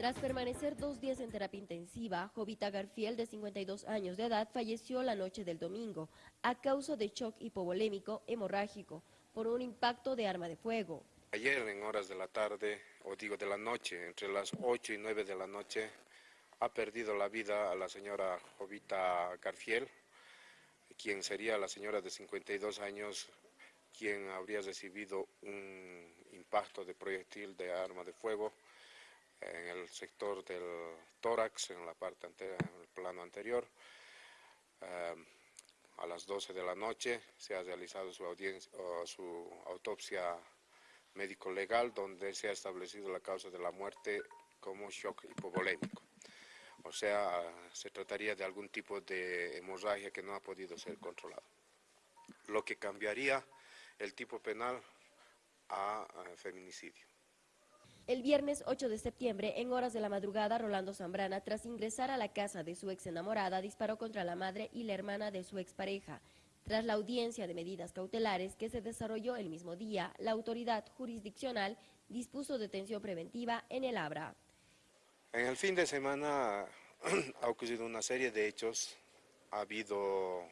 Tras permanecer dos días en terapia intensiva, Jovita Garfiel, de 52 años de edad, falleció la noche del domingo a causa de shock hipovolémico hemorrágico por un impacto de arma de fuego. Ayer en horas de la tarde, o digo de la noche, entre las 8 y 9 de la noche, ha perdido la vida a la señora Jovita Garfiel, quien sería la señora de 52 años, quien habría recibido un impacto de proyectil de arma de fuego en el sector del tórax, en la parte anterior, en el plano anterior. Eh, a las 12 de la noche se ha realizado su, audiencia, su autopsia médico-legal donde se ha establecido la causa de la muerte como shock hipovolémico. O sea, se trataría de algún tipo de hemorragia que no ha podido ser controlada. Lo que cambiaría el tipo penal a feminicidio. El viernes 8 de septiembre, en horas de la madrugada, Rolando Zambrana, tras ingresar a la casa de su ex enamorada, disparó contra la madre y la hermana de su expareja. Tras la audiencia de medidas cautelares que se desarrolló el mismo día, la autoridad jurisdiccional dispuso detención preventiva en el Abra. En el fin de semana ha ocurrido una serie de hechos, ha habido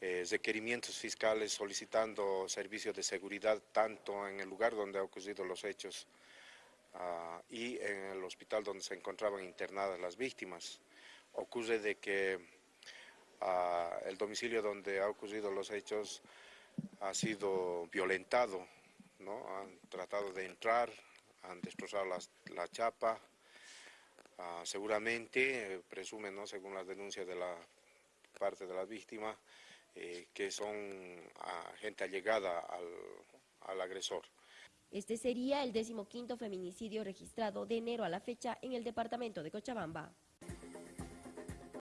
eh, requerimientos fiscales solicitando servicios de seguridad tanto en el lugar donde han ocurrido los hechos Ah, y en el hospital donde se encontraban internadas las víctimas. Ocurre de que ah, el domicilio donde ha ocurrido los hechos ha sido violentado, ¿no? han tratado de entrar, han destrozado la chapa, ah, seguramente, presumen, ¿no? según las denuncias de la parte de la víctima, eh, que son gente allegada al, al agresor. Este sería el decimoquinto feminicidio registrado de enero a la fecha en el departamento de Cochabamba.